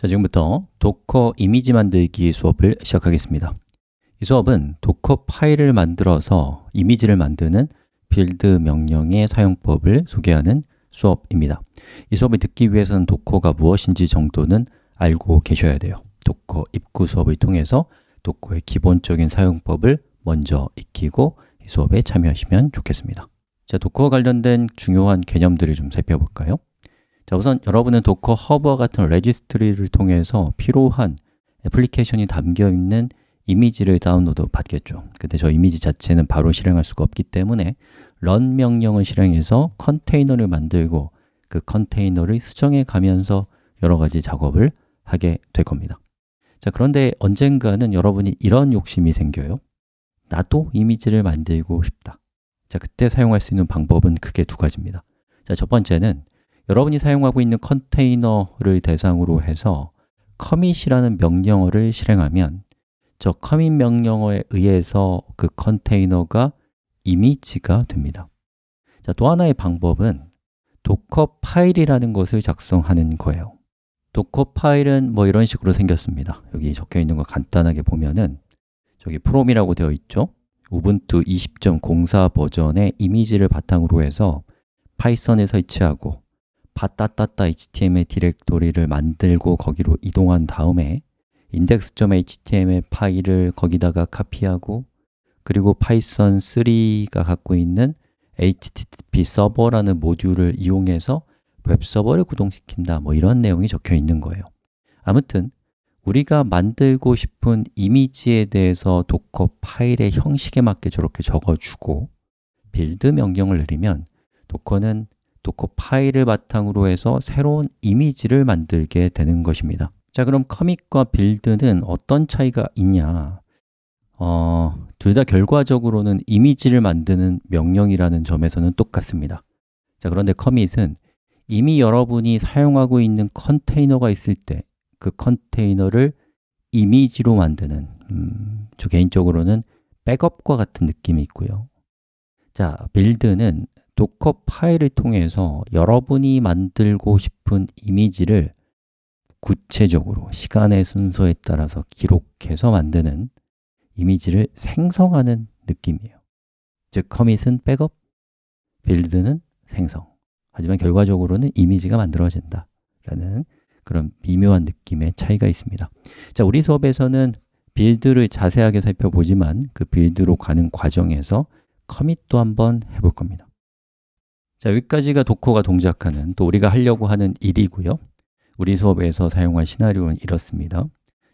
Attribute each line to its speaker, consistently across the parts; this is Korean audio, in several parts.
Speaker 1: 자, 지금부터 Docker 이미지 만들기 수업을 시작하겠습니다. 이 수업은 Dockerfile을 만들어서 이미지를 만드는 build 명령의 사용법을 소개하는 수업입니다. 이 수업을 듣기 위해서는 도커가 무엇인지 정도는 알고 계셔야 돼요. Docker 입구 수업을 통해서 Docker의 기본적인 사용법을 먼저 익히고 이 수업에 참여하시면 좋겠습니다. 자, Docker와 관련된 중요한 개념들을 좀 살펴볼까요? 자, 우선 여러분은 Docker Hub와 같은 registry를 통해서 필요한 애플리케이션이 담겨있는 이미지를 다운로드 받겠죠. 근데 저 이미지 자체는 바로 실행할 수가 없기 때문에 run 명령을 실행해서 컨테이너를 만들고 그 컨테이너를 수정해 가면서 여러 가지 작업을 하게 될 겁니다. 자, 그런데 언젠가는 여러분이 이런 욕심이 생겨요. 나도 이미지를 만들고 싶다. 자, 그때 사용할 수 있는 방법은 크게 두 가지입니다. 자, 첫 번째는 여러분이 사용하고 있는 컨테이너를 대상으로 해서 commit이라는 명령어를 실행하면 저 commit 명령어에 의해서 그 컨테이너가 이미지가 됩니다. 자, 또 하나의 방법은 Dockerfile이라는 것을 작성하는 거예요. Dockerfile은 뭐 이런 식으로 생겼습니다. 여기 적혀 있는 거 간단하게 보면은 저기 from이라고 되어 있죠? Ubuntu 20.04 버전의 이미지를 바탕으로 해서 파이썬에 설치하고 var 따따따 html 디렉토리를 만들고 거기로 이동한 다음에 index.html 파일을 거기다가 카피하고 그리고 Python 3가 갖고 있는 http 서버라는 모듈을 이용해서 웹 서버를 구동시킨다 뭐 이런 내용이 적혀 있는 거예요. 아무튼 우리가 만들고 싶은 이미지에 대해서 Dockerfile의 형식에 맞게 저렇게 적어주고 build 명령을 내리면 Docker는 Dockerfile을 바탕으로 해서 새로운 이미지를 만들게 되는 것입니다. 자 그럼 commit과 build는 어떤 차이가 있냐? 어, 둘 다 결과적으로는 이미지를 만드는 명령이라는 점에서는 똑같습니다. 자 그런데 commit은 이미 여러분이 사용하고 있는 컨테이너가 있을 때 그 컨테이너를 이미지로 만드는 음, 저 개인적으로는 백업과 같은 느낌이 있고요. 자, build는 Dockerfile을 통해서 여러분이 만들고 싶은 이미지를 구체적으로 시간의 순서에 따라서 기록해서 만드는 이미지를 생성하는 느낌이에요. 즉, 커밋은 백업, 빌드는 생성. 하지만 결과적으로는 이미지가 만들어진다 라는 그런 미묘한 느낌의 차이가 있습니다. 자, 우리 수업에서는 빌드를 자세하게 살펴보지만 그 빌드로 가는 과정에서 커밋도 한번 해볼 겁니다 자, 여기까지가 도커가 동작하는 또 우리가 하려고 하는 일이고요. 우리 수업에서 사용할 시나리오는 이렇습니다.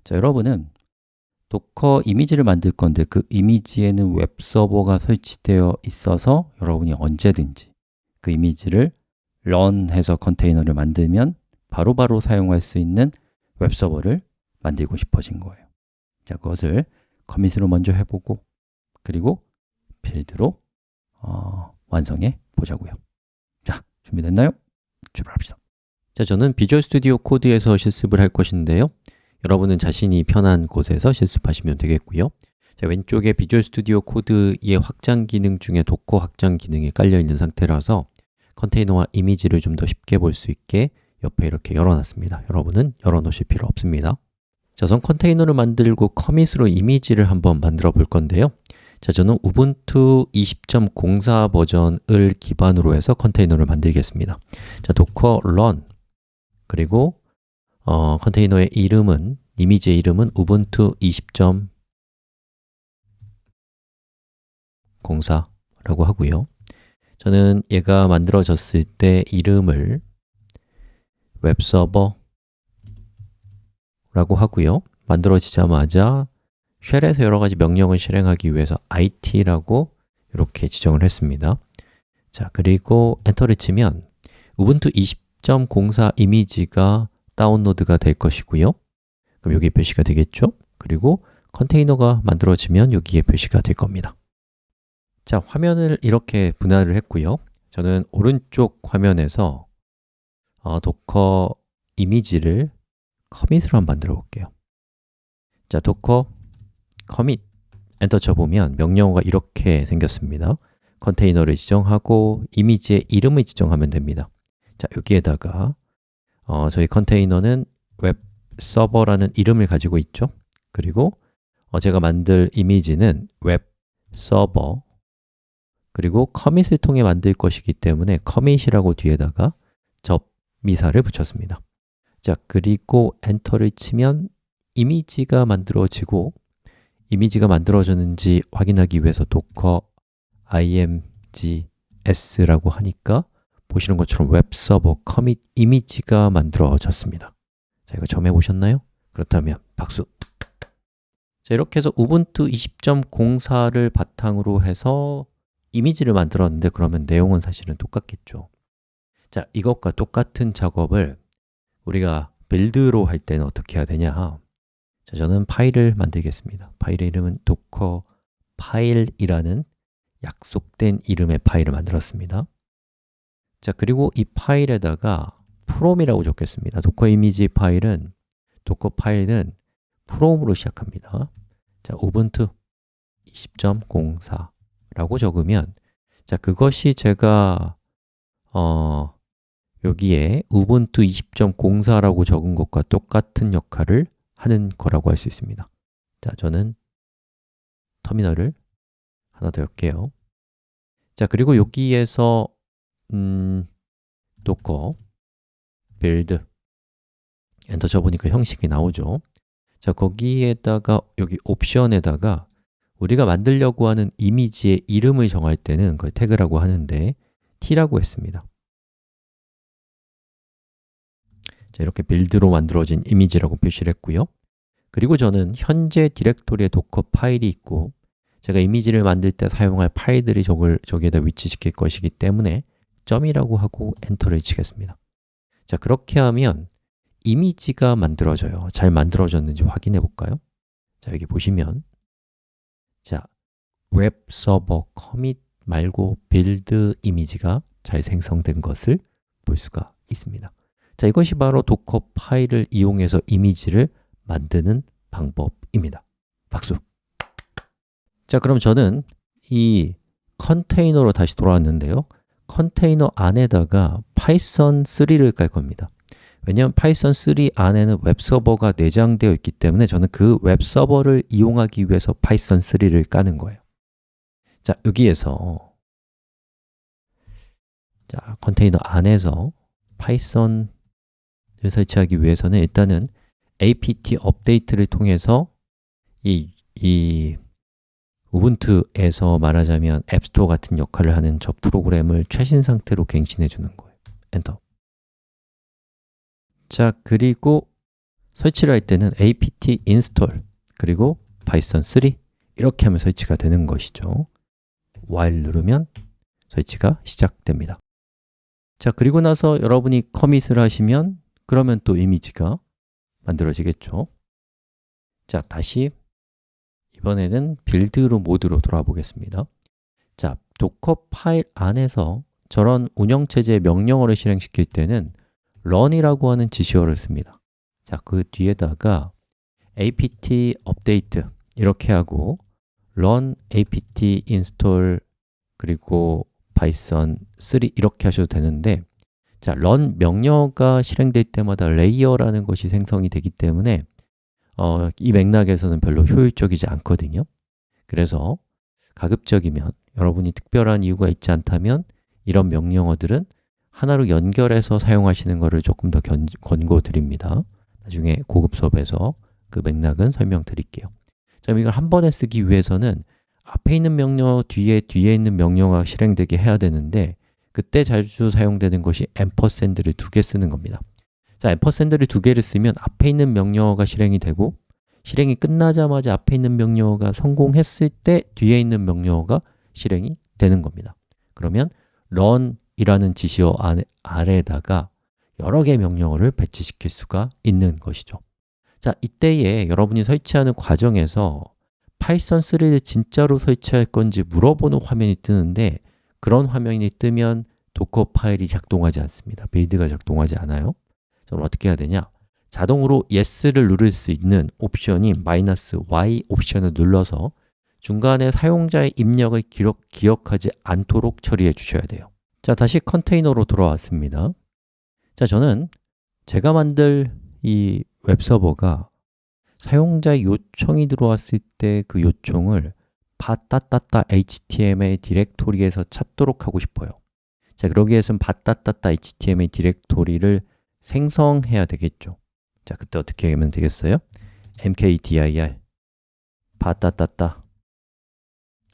Speaker 1: 자, 여러분은 Docker 이미지를 만들 건데 그 이미지에는 웹 서버가 설치되어 있어서 여러분이 언제든지 그 이미지를 run해서 컨테이너를 만들면 바로바로 바로 사용할 수 있는 웹 서버를 만들고 싶어진 거예요. 자, 그것을 commit으로 먼저 해보고 그리고 build로 어, 완성해 보자고요 준비됐나요? 출발합시다. 자, 저는 Visual Studio Code에서 실습을 할 것인데요. 여러분은 자신이 편한 곳에서 실습하시면 되겠고요. 자, 왼쪽에 Visual Studio Code의 확장 기능 중에 Docker 확장 기능이 깔려 있는 상태라서 컨테이너와 이미지를 좀 더 쉽게 볼 수 있게 옆에 이렇게 열어놨습니다. 여러분은 열어놓으실 필요 없습니다. 자, 우선 컨테이너를 만들고 commit으로 이미지를 한번 만들어 볼 건데요 자, 저는 Ubuntu 20.04 버전을 기반으로 해서 컨테이너를 만들겠습니다. 자, docker 그리고 어, 컨테이너의 이름은, 이미지의 이름은 우분투 20.04라고 하고요. 저는 얘가 만들어졌을 때 이름을 웹서버라고 하고요. 만들어지자마자 쉘에서 여러 가지 명령을 실행하기 위해서 it라고 이렇게 지정을 했습니다. 자, 그리고 엔터를 치면 Ubuntu 20.04 이미지가 다운로드가 될 것이고요. 그럼 여기 표시가 되겠죠? 그리고 컨테이너가 만들어지면 여기에 표시가 될 겁니다. 자, 화면을 이렇게 분할을 했고요. 저는 오른쪽 화면에서 어, Docker 이미지를 commit으로 한번 만들어 볼게요. 자, Docker commit 엔터 쳐보면 명령어가 이렇게 생겼습니다. 컨테이너를 지정하고 이미지의 이름을 지정하면 됩니다. 자, 여기에다가 어, 저희 컨테이너는 웹 서버라는 이름을 가지고 있죠? 그리고 어, 제가 만들 이미지는 웹 서버 그리고 commit을 통해 만들 것이기 때문에 commit이라고 뒤에다가 접미사를 붙였습니다. 자, 그리고 엔터를 치면 이미지가 만들어지고 이미지가 만들어졌는지 확인하기 위해서 docker imgs라고 하니까 보시는 것처럼 웹서버 커밋 이미지가 만들어졌습니다 자, 이거 처음 해보셨나요? 그렇다면 박수! 자, 이렇게 해서 우분투 20.04를 바탕으로 해서 이미지를 만들었는데 그러면 내용은 사실은 똑같겠죠 자, 이것과 똑같은 작업을 우리가 build로 할 때는 어떻게 해야 되냐 자, 저는 파일을 만들겠습니다. 파일의 이름은 Dockerfile이라는 약속된 이름의 파일을 만들었습니다. 자, 그리고 이 파일에다가 from이라고 적겠습니다. Docker 이미지 파일은 Dockerfile은 from으로 시작합니다. 자, Ubuntu 20.04라고 적으면 자, 그것이 제가 어, 여기에 우분투 20.04라고 적은 것과 똑같은 역할을 하는 거라고 할 수 있습니다. 자, 저는 터미널을 하나 더 엽게요. 자, 그리고 여기에서 음, docker 엔터 쳐보니까 형식이 나오죠. 자, 거기에다가 여기 옵션에다가 우리가 만들려고 하는 이미지의 이름을 정할 때는 그걸 태그라고 하는데 t라고 했습니다 이렇게 build로 만들어진 이미지라고 표시를 했고요. 그리고 저는 현재 디렉토리에 Dockerfile이 있고 제가 이미지를 만들 때 사용할 파일들이 저걸 저기에다 위치시킬 것이기 때문에 점이라고 하고 엔터를 치겠습니다. 자, 그렇게 하면 이미지가 만들어져요. 잘 만들어졌는지 확인해 볼까요? 자, 여기 보시면 자, 웹 서버 commit 말고 build 이미지가 잘 생성된 것을 볼 수가 있습니다 자, 이것이 바로 Dockerfile을 이용해서 이미지를 만드는 방법입니다. 박수! 자, 그럼 저는 이 컨테이너로 다시 돌아왔는데요. 컨테이너 안에다가 Python 3를 깔 겁니다. 왜냐하면 Python 3 안에는 웹서버가 내장되어 있기 때문에 저는 그 웹서버를 이용하기 위해서 Python 3를 까는 거예요. 자, 여기에서 자, 컨테이너 안에서 Python을 설치하기 위해서는 일단은 apt update를 통해서 이, 이 Ubuntu에서 말하자면 앱스토어 같은 역할을 하는 저 프로그램을 최신 상태로 갱신해 주는 거예요. 엔터. 자, 그리고 설치를 할 때는 apt install 그리고 python 3 이렇게 하면 설치가 되는 것이죠. while 누르면 설치가 시작됩니다. 자, 그리고 나서 여러분이 커밋을 하시면 그러면 또 이미지가 만들어지겠죠? 자, 다시 이번에는 빌드로 모드로 돌아 보겠습니다. 자, Dockerfile 안에서 저런 운영체제 명령어를 실행시킬 때는 run이라고 하는 지시어를 씁니다. 자, 그 뒤에다가 apt update 이렇게 하고 run apt install 그리고 Python 3 이렇게 하셔도 되는데 자, run 명령어가 실행될 때마다 레이어라는 것이 생성이 되기 때문에 어, 이 맥락에서는 별로 효율적이지 않거든요. 그래서 가급적이면 여러분이 특별한 이유가 있지 않다면 이런 명령어들은 하나로 연결해서 사용하시는 것을 조금 더 견, 권고드립니다. 나중에 고급 수업에서 그 맥락은 설명드릴게요. 자, 이걸 한 번에 쓰기 위해서는 앞에 있는 명령어 뒤에 뒤에 있는 명령어가 실행되게 해야 되는데 그때 자주 사용되는 것이 앰퍼샌드를 두 개 쓰는 겁니다. 자, 앰퍼샌드를 두 개를 쓰면 앞에 있는 명령어가 실행이 되고 실행이 끝나자마자 앞에 있는 명령어가 성공했을 때 뒤에 있는 명령어가 실행이 되는 겁니다. 그러면 run이라는 지시어 아래에다가 여러 개의 명령어를 배치시킬 수가 있는 것이죠. 자, 이때에 여러분이 설치하는 과정에서 Python 3를 진짜로 설치할 건지 물어보는 화면이 뜨는데 그런 화면이 뜨면 Docker 파일이 작동하지 않습니다. build가 작동하지 않아요. 그럼 어떻게 해야 되냐? 자동으로 yes를 누를 수 있는 옵션이 마이너스 -y 옵션을 눌러서 중간에 사용자의 입력을 기록, 기억하지 않도록 처리해 주셔야 돼요. 자, 다시 컨테이너로 돌아왔습니다. 자, 저는 제가 만들 이 웹서버가 사용자의 요청이 들어왔을 때 그 요청을 바따따따 html 디렉토리에서 찾도록 하고 싶어요. 자, 그러기 위해서는 바따따따 html 디렉토리를 생성해야 되겠죠. 자, 그때 어떻게 하면 되겠어요? mkdir 바따따따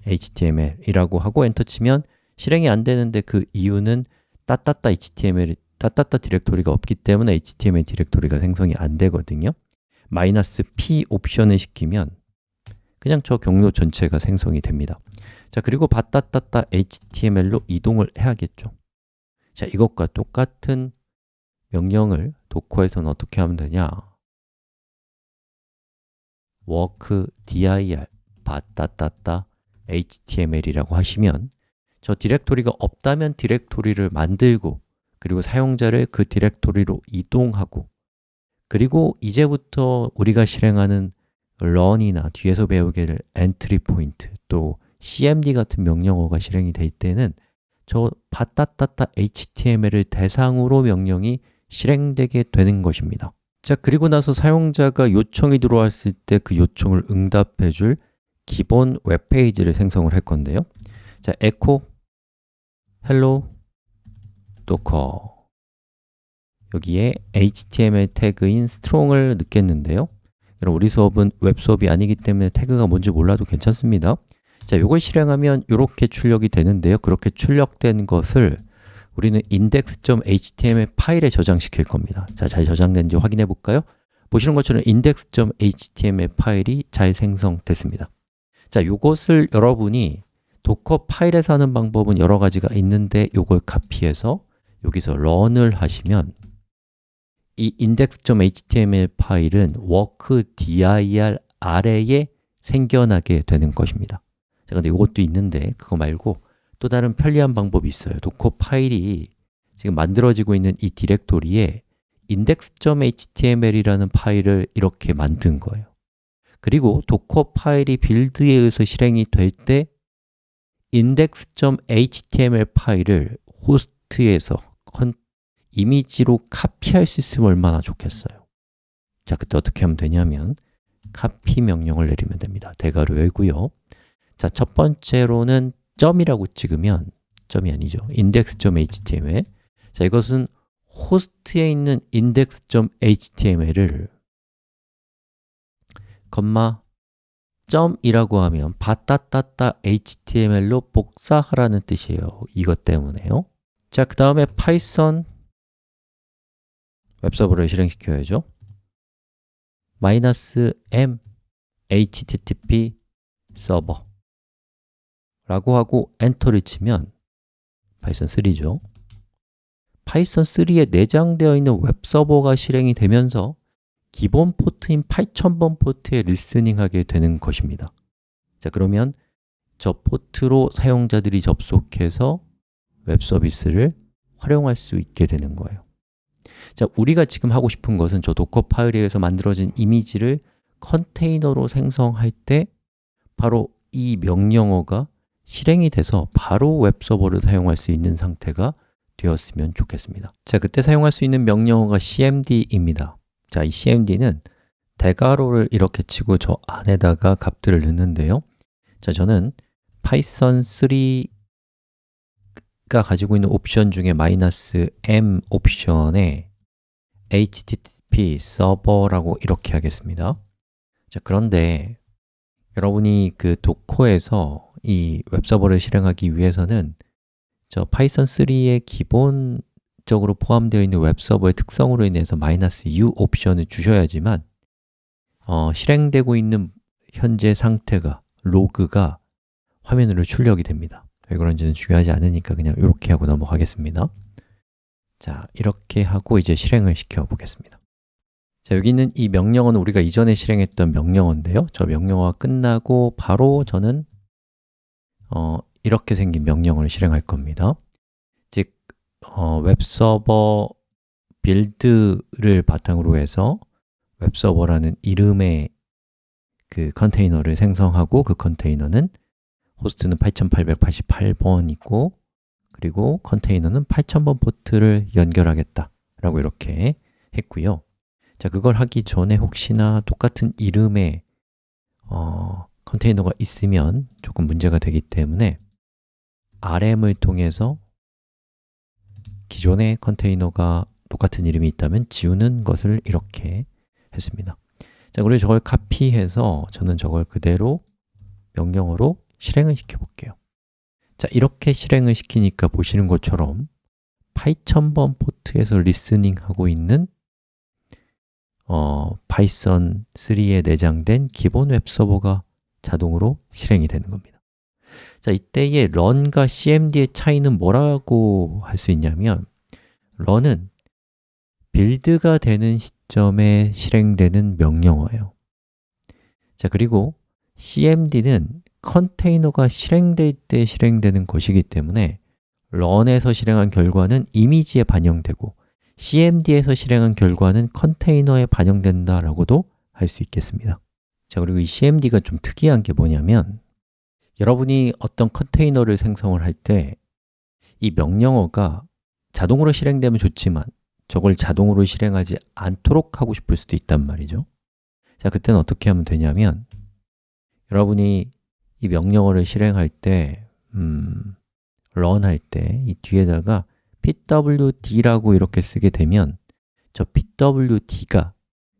Speaker 1: html이라고 하고 엔터 치면 실행이 안 되는데 그 이유는 따따따 html, 따따따 디렉토리가 없기 때문에 html 디렉토리가 생성이 안 되거든요. 마이너스 p 옵션을 시키면 그냥 저 경로 전체가 생성이 됩니다. 자 그리고 바따따따 html로 이동을 해야겠죠. 자 이것과 똑같은 명령을 도커에서는 어떻게 하면 되냐? work dir 바따따따 html이라고 하시면 저 디렉토리가 없다면 디렉토리를 만들고 그리고 사용자를 그 디렉토리로 이동하고 그리고 이제부터 우리가 실행하는 run이나 뒤에서 배우게 될 entry point 또 cmd 같은 명령어가 실행이 될 때는 저 바따따따 html을 대상으로 명령이 실행되게 되는 것입니다. 자, 그리고 나서 사용자가 요청이 들어왔을 때 그 요청을 응답해 줄 기본 웹페이지를 생성을 할 건데요. 자, echo hello docker 여기에 HTML 태그인 strong을 넣겠는데요 여러분, 우리 수업은 웹 수업이 아니기 때문에 태그가 뭔지 몰라도 괜찮습니다. 자, 이걸 실행하면 이렇게 출력이 되는데요. 그렇게 출력된 것을 우리는 index.html 파일에 저장시킬 겁니다. 자, 잘 저장된지 확인해 볼까요? 보시는 것처럼 index.html 파일이 잘 생성됐습니다. 자, 이것을 여러분이 Docker 파일에서 하는 방법은 여러 가지가 있는데 이걸 카피해서 여기서 run을 하시면 이 index.html 파일은 workdir 아래에 생겨나게 되는 것입니다. 자, 근데 이것도 있는데 그거 말고 또 다른 편리한 방법이 있어요. Docker 파일이 지금 만들어지고 있는 이 디렉토리에 index.html이라는 파일을 이렇게 만든 거예요. 그리고 Docker 파일이 build에 의해서 실행이 될 때 index.html 파일을 호스트에서 컨, 이미지로 카피할 수 있으면 얼마나 좋겠어요. 자, 그때 어떻게 하면 되냐면 카피 명령을 내리면 됩니다. 대괄호 열고요. 자, 첫 번째로는 점이라고 찍으면 점이 아니죠. index.html 자, 이것은 호스트에 있는 index.html을 컴마 점이라고 하면 바따따따 html로 복사하라는 뜻이에요. 이것 때문에요. 자, 그 다음에 Python 웹서버를 실행시켜야죠. 마이너스 m http server 라고 하고 엔터를 치면 Python 3죠. Python 3에 내장되어 있는 웹서버가 실행이 되면서 기본 포트인 8000번 포트에 listening하게 되는 것입니다. 자 그러면 저 포트로 사용자들이 접속해서 웹 서비스를 활용할 수 있게 되는 거예요 자, 우리가 지금 하고 싶은 것은 저 Docker 파일에 의해서 만들어진 이미지를 컨테이너로 생성할 때 바로 이 명령어가 실행이 돼서 바로 웹서버를 사용할 수 있는 상태가 되었으면 좋겠습니다. 자, 그때 사용할 수 있는 명령어가 cmd입니다. 자, 이 cmd는 대괄호를 이렇게 치고 저 안에다가 값들을 넣는데요. 자, 저는 Python 3가 가지고 있는 옵션 중에 마이너스 -m 옵션에 http 서버라고 이렇게 하겠습니다. 자, 그런데 여러분이 그 Docker에서 이 웹서버를 실행하기 위해서는 저 Python 3의 기본적으로 포함되어 있는 웹서버의 특성으로 인해서 마이너스 -u 옵션을 주셔야지만 어, 실행되고 있는 현재 상태가, 로그가 화면으로 출력이 됩니다. 왜 그런지는 중요하지 않으니까 그냥 이렇게 하고 넘어가겠습니다 자, 이렇게 하고 이제 실행을 시켜 보겠습니다. 자, 여기 있는 이 명령어는 우리가 이전에 실행했던 명령어인데요. 저 명령어가 끝나고 바로 저는 어, 이렇게 생긴 명령어를 실행할 겁니다. 즉, 어, 웹서버 build를 바탕으로 해서 웹서버라는 이름의 그 컨테이너를 생성하고 그 컨테이너는 호스트는 8888번이고 그리고 컨테이너는 8000번 포트를 연결하겠다 라고 이렇게 했고요. 자, 그걸 하기 전에 혹시나 똑같은 이름의 어, 컨테이너가 있으면 조금 문제가 되기 때문에 rm을 통해서 기존의 컨테이너가 똑같은 이름이 있다면 지우는 것을 이렇게 했습니다. 자, 그리고 저걸 카피해서 저는 저걸 그대로 명령어로 실행을 시켜 볼게요 자, 이렇게 실행을 시키니까 보시는 것처럼 8000번 포트에서 listening 하고 있는 어, Python 3에 내장된 기본 웹서버가 자동으로 실행이 되는 겁니다. 자, 이때의 run과 cmd의 차이는 뭐라고 할 수 있냐면 run은 build가 되는 시점에 실행되는 명령어예요. 자, 그리고 cmd는 컨테이너가 실행될 때 실행되는 것이기 때문에 run에서 실행한 결과는 이미지에 반영되고 cmd에서 실행한 결과는 컨테이너에 반영된다라고도 할 수 있겠습니다. 자, 그리고 이 cmd가 좀 특이한 게 뭐냐면 여러분이 어떤 컨테이너를 생성을 할 때 이 명령어가 자동으로 실행되면 좋지만 저걸 자동으로 실행하지 않도록 하고 싶을 수도 있단 말이죠. 자, 그때는 어떻게 하면 되냐면 여러분이 이 명령어를 실행할 때 음, run 할 때 이 뒤에다가 pwd라고 이렇게 쓰게 되면 저 pwd가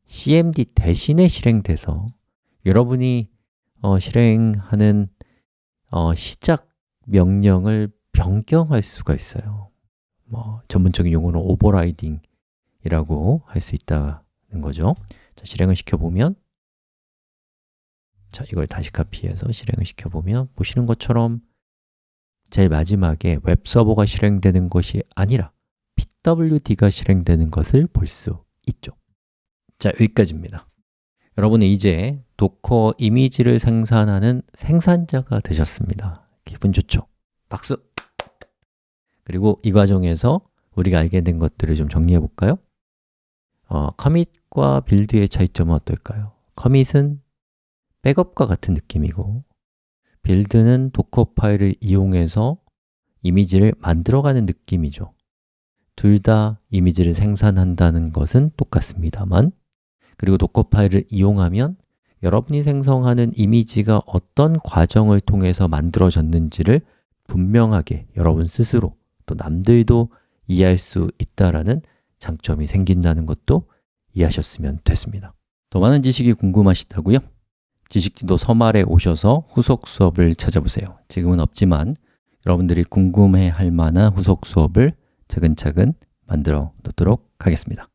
Speaker 1: cmd 대신에 실행돼서 여러분이 어, 실행하는 어, 시작 명령을 변경할 수가 있어요. 뭐 전문적인 용어는 오버라이딩이라고 할 수 있다는 거죠. 자, 실행을 시켜보면 자, 이걸 다시 카피해서 실행을 시켜보면 보시는 것처럼 제일 마지막에 웹서버가 실행되는 것이 아니라 pwd가 실행되는 것을 볼 수 있죠 자, 여기까지입니다 여러분은 이제 도커 이미지를 생산하는 생산자가 되셨습니다 기분 좋죠? 박수! 그리고 이 과정에서 우리가 알게 된 것들을 좀 정리해 볼까요? 어, commit과 build의 차이점은 어떨까요? commit은 백업과 같은 느낌이고 build는 Docker 파일을 이용해서 이미지를 만들어가는 느낌이죠 둘 다 이미지를 생산한다는 것은 똑같습니다만 그리고 Docker 파일을 이용하면 여러분이 생성하는 이미지가 어떤 과정을 통해서 만들어졌는지를 분명하게 여러분 스스로 또 남들도 이해할 수 있다는 장점이 생긴다는 것도 이해하셨으면 됐습니다 더 많은 지식이 궁금하시다고요? 지식지도 서말에 오셔서 후속 수업을 찾아보세요. 지금은 없지만 여러분들이 궁금해 할 만한 후속 수업을 차근차근 만들어 놓도록 하겠습니다.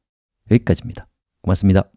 Speaker 1: 여기까지입니다. 고맙습니다